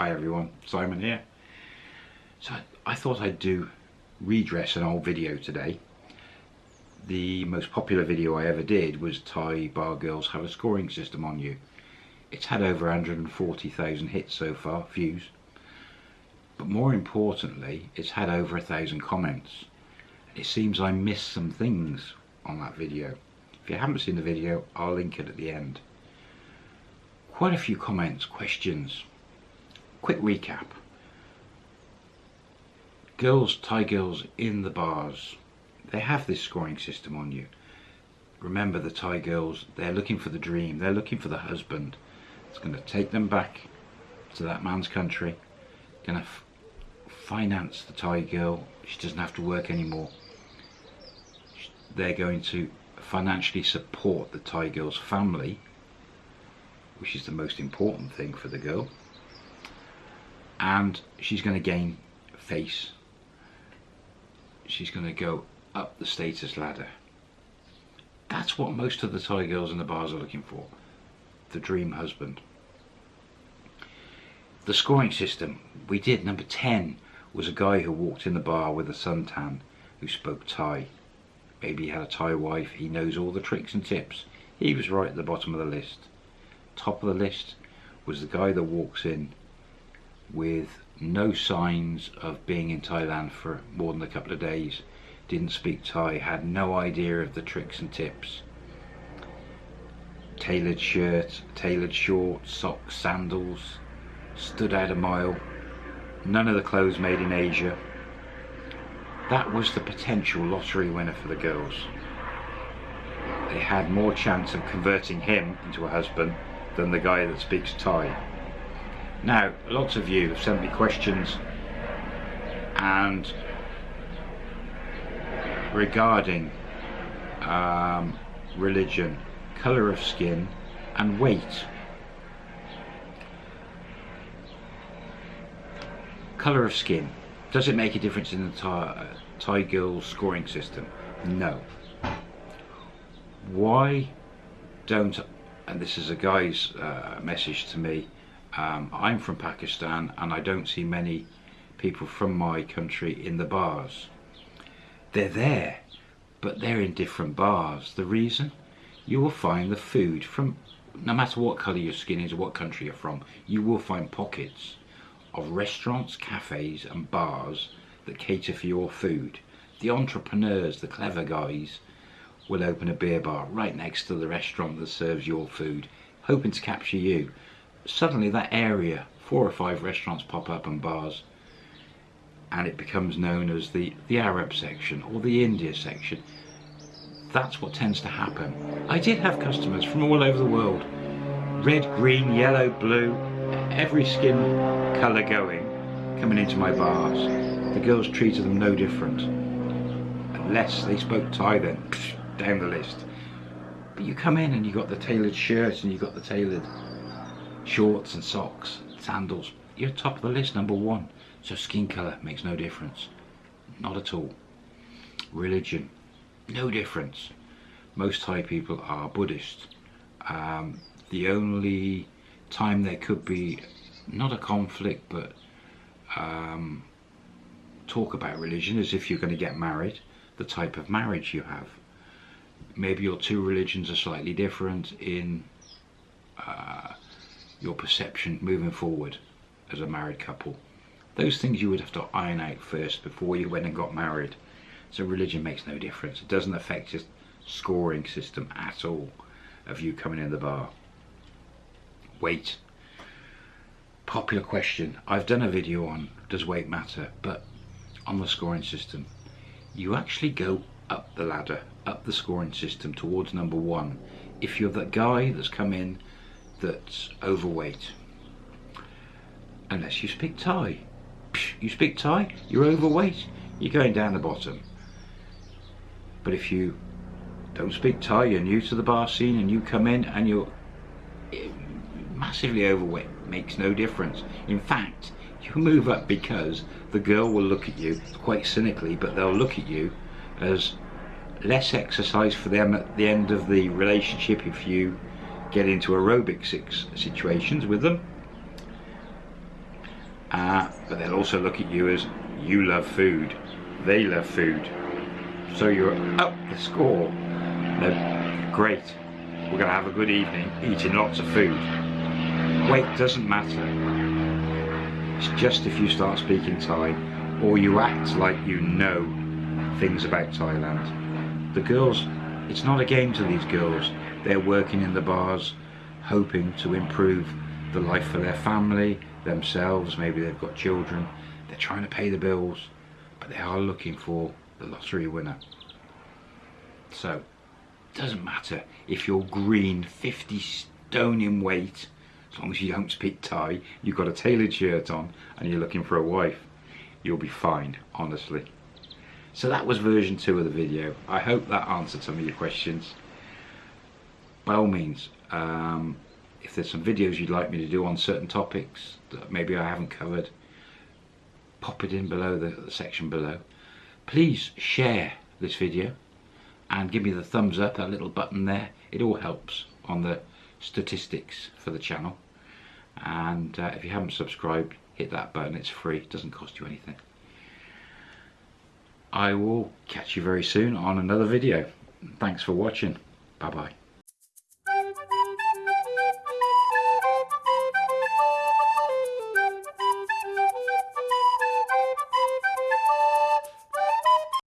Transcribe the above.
Hi everyone, Simon here. So I thought I'd do redress an old video today. The most popular video I ever did was Thai bar girls have a scoring system on you. It's had over 140,000 hits so far, views. But more importantly, it's had over a thousand comments. It seems I missed some things on that video. If you haven't seen the video, I'll link it at the end. Quite a few comments, questions, quick recap. Girls, Thai girls in the bars, they have this scoring system on you. Remember the Thai girls, they're looking for the dream, they're looking for the husband. It's going to take them back to that man's country, going to finance the Thai girl, she doesn't have to work anymore. They're going to financially support the Thai girl's family, which is the most important thing for the girl and she's going to gain face. She's going to go up the status ladder. That's what most of the Thai girls in the bars are looking for. The dream husband. The scoring system we did number 10 was a guy who walked in the bar with a suntan who spoke Thai. Maybe he had a Thai wife. He knows all the tricks and tips. He was right at the bottom of the list. Top of the list was the guy that walks in with no signs of being in Thailand for more than a couple of days. Didn't speak Thai had no idea of the tricks and tips. Tailored shirt tailored shorts socks sandals stood out a mile. None of the clothes made in Asia. That was the potential lottery winner for the girls. They had more chance of converting him into a husband than the guy that speaks Thai now, lots of you have sent me questions and regarding um, religion, colour of skin and weight. Colour of skin. Does it make a difference in the Thai, Thai girl scoring system? No. Why don't, and this is a guy's uh, message to me, um, I'm from Pakistan and I don't see many people from my country in the bars. They're there, but they're in different bars. The reason? You will find the food from, no matter what colour your skin is or what country you're from, you will find pockets of restaurants, cafes and bars that cater for your food. The entrepreneurs, the clever guys, will open a beer bar right next to the restaurant that serves your food, hoping to capture you suddenly that area, four or five restaurants pop up and bars, and it becomes known as the, the Arab section or the India section. That's what tends to happen. I did have customers from all over the world. Red, green, yellow, blue, every skin colour going, coming into my bars. The girls treated them no different. Unless they spoke Thai then, down the list. But you come in and you got the tailored shirt and you got the tailored shorts and socks, sandals, you're top of the list, number one. So skin colour makes no difference. Not at all. Religion, no difference. Most Thai people are Buddhist. Um, the only time there could be, not a conflict, but um, talk about religion is if you're going to get married, the type of marriage you have. Maybe your two religions are slightly different in uh, your perception moving forward as a married couple. Those things you would have to iron out first before you went and got married. So religion makes no difference. It doesn't affect your scoring system at all of you coming in the bar. Weight. Popular question. I've done a video on does weight matter, but on the scoring system, you actually go up the ladder, up the scoring system towards number one. If you're that guy that's come in that's overweight. Unless you speak Thai. You speak Thai, you're overweight, you're going down the bottom. But if you don't speak Thai, you're new to the bar scene and you come in and you're eh, massively overweight, makes no difference. In fact, you move up because the girl will look at you, quite cynically, but they'll look at you as less exercise for them at the end of the relationship if you get into aerobic situations with them uh, but they'll also look at you as you love food, they love food. So you're up the score. No, great. We're going to have a good evening eating lots of food. Weight doesn't matter. It's just if you start speaking Thai or you act like you know things about Thailand. The girls, it's not a game to these girls. They're working in the bars, hoping to improve the life for their family, themselves, maybe they've got children. They're trying to pay the bills, but they are looking for the lottery winner. So, it doesn't matter if you're green, 50 stone in weight, as long as you don't speak Thai, you've got a tailored shirt on, and you're looking for a wife, you'll be fine, honestly. So that was version 2 of the video. I hope that answered some of your questions. By all means, um, if there's some videos you'd like me to do on certain topics that maybe I haven't covered, pop it in below the, the section below. Please share this video and give me the thumbs up, that little button there. It all helps on the statistics for the channel. And uh, if you haven't subscribed, hit that button. It's free. It doesn't cost you anything. I will catch you very soon on another video. Thanks for watching. Bye bye.